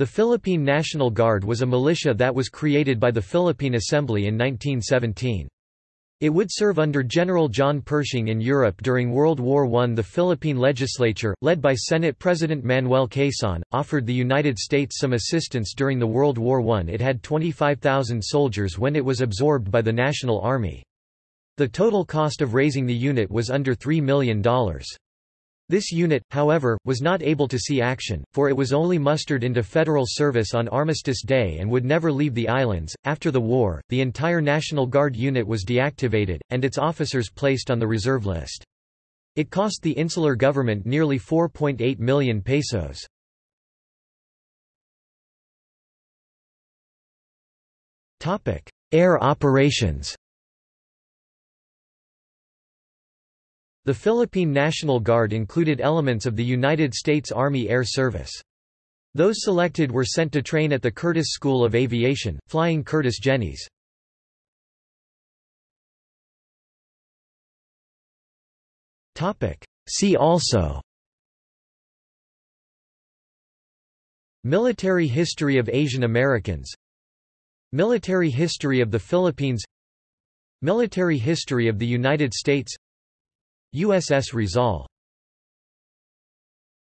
The Philippine National Guard was a militia that was created by the Philippine Assembly in 1917. It would serve under General John Pershing in Europe during World War I. The Philippine legislature, led by Senate President Manuel Quezon, offered the United States some assistance during the World War I. It had 25,000 soldiers when it was absorbed by the National Army. The total cost of raising the unit was under $3 million. This unit, however, was not able to see action, for it was only mustered into federal service on Armistice Day and would never leave the islands. After the war, the entire National Guard unit was deactivated, and its officers placed on the reserve list. It cost the insular government nearly 4.8 million pesos. Air operations The Philippine National Guard included elements of the United States Army Air Service. Those selected were sent to train at the Curtiss School of Aviation, flying Curtiss Jennies. See also Military history of Asian Americans Military history of the Philippines Military history of the United States USS Rizal